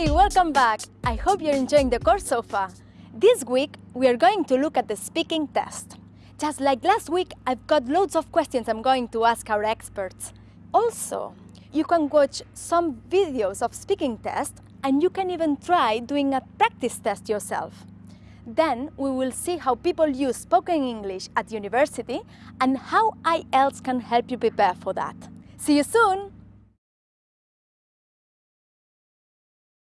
Hey, welcome back! I hope you're enjoying the course so far. This week, we are going to look at the speaking test. Just like last week, I've got loads of questions I'm going to ask our experts. Also, you can watch some videos of speaking tests and you can even try doing a practice test yourself. Then we will see how people use spoken English at university and how IELTS can help you prepare for that. See you soon!